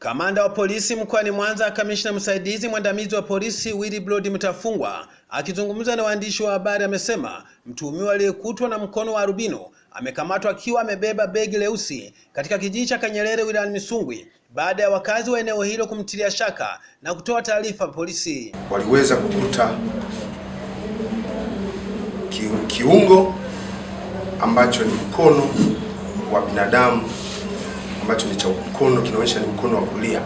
Kamanda wa polisi mkoani Mwanza, kamishna msaidizi mwandamizi wa polisi Willibrod Mtafungwa akizungumza na waandishi wa habari amesema mtuhumiwa aliyekutwa na mkono wa arubino amekamatwa akiwa amebeba begi leusi katika kijiji cha Kanyerere wilayani Misungwi baada ya wakazi wa eneo hilo kumtilia shaka na kutoa taarifa polisi. Waliweza kukuta kiungo ambacho ni mkono wa binadamu ambacho ni cha mkono kinaonyesha ni mkono wa kulia.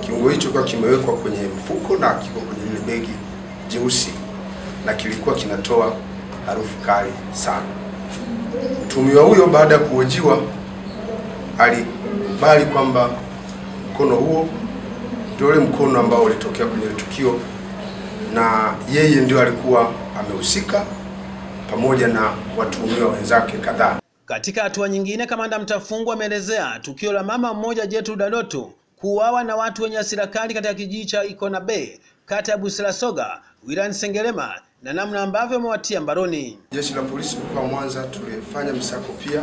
Kiungo hicho kwa kimewekwa kwenye mfuko na kiko kwenye lile begi jeusi na kilikuwa kinatoa harufu kali sana. Mtumiwa huyo baada ya kuhojiwa alikubali kwamba mkono huo ndio ule mkono ambao ulitokea kwenye tukio na yeye ndio alikuwa amehusika pamoja na watuhumiwa wenzake kadhaa. Katika hatua nyingine, kamanda Mtafungwa ameelezea tukio la mama mmoja Gertrude dadoto kuuawa na watu wenye hasira kali katika kijiji cha Ikona Bay kata ya Busirasoga wilayani Sengerema na namna ambavyo wamewatia mbaroni. Jeshi la polisi mkoa wa Mwanza tulifanya msako pia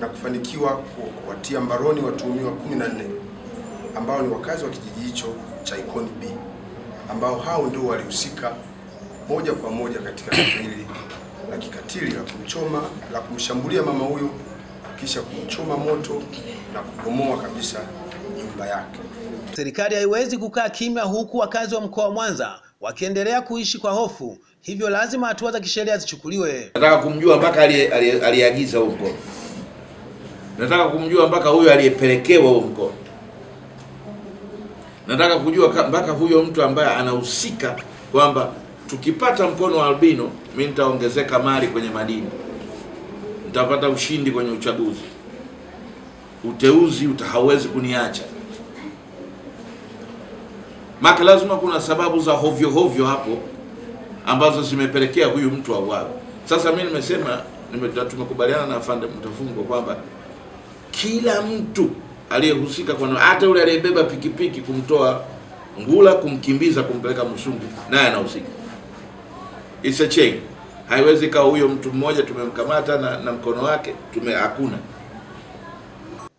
na kufanikiwa kuwatia mbaroni watuhumiwa 14 ambao ni wakazi wa kijiji hicho cha Ikoni B ambao hao ndio walihusika moja kwa moja katika tukio hili la kikatili la kumchoma la kumshambulia mama huyo kisha kumchoma moto na kubomoa kabisa nyumba yake. Serikali haiwezi kukaa kimya huku wakazi wa mkoa wa Mwanza wakiendelea kuishi kwa hofu, hivyo lazima hatua za kisheria zichukuliwe. Nataka kumjua mpaka aliyeagiza huo mkono, nataka kumjua mpaka huyo aliyepelekewa huo mkono, nataka kujua mpaka huyo mtu ambaye anahusika kwamba tukipata mkono wa albino, mi nitaongezeka mali kwenye madini, nitapata ushindi kwenye uchaguzi, uteuzi utahawezi kuniacha. Maka lazima kuna sababu za hovyo hovyo hapo ambazo zimepelekea huyu mtu auawe. Sasa mi nimesema nime, tumekubaliana na afande Mtafungwa kwamba kila mtu aliyehusika, kwa hata yule aliyebeba pikipiki kumtoa Ngula kumkimbiza kumpeleka Msungu naye anahusika. It's a chain. Haiwezi kawa huyo mtu mmoja tumemkamata na, na mkono wake tume hakuna.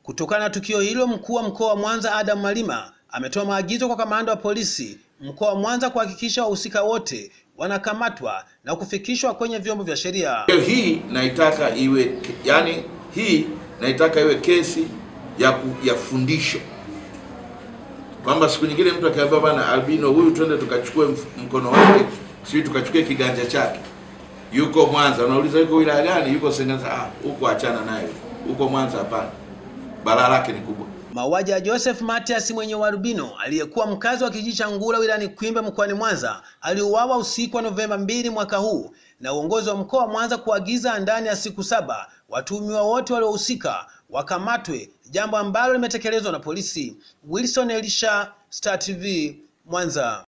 Kutokana na tukio hilo, mkuu wa mkoa wa Mwanza Adam Malima ametoa maagizo kwa kamanda wa polisi mkoa wa Mwanza kuhakikisha wahusika wote wanakamatwa na kufikishwa kwenye vyombo vya sheria. Hii naitaka iwe yani, hii naitaka iwe kesi ya, ya fundisho kwamba siku nyingine mtu akiambia bana albino huyu twende tukachukue mkono wake, sisi tukachukue kiganja chake, yuko Mwanza, unauliza yuko wilaya gani? Yuko Sengerema. Ah, huko achana naye, huko Mwanza hapana, balaa lake ni kubwa. Mauaji ya Joseph Matias mwenye warubino aliyekuwa mkazi wa kijiji cha Ngula wilayani Kwimba mkoani Mwanza aliuawa usiku wa Novemba mbili mwaka huu na uongozi wa mkoa wa Mwanza kuagiza ndani ya siku saba watuhumiwa wote waliohusika wakamatwe, jambo ambalo limetekelezwa na polisi. Wilson Elisha, Star TV, Mwanza.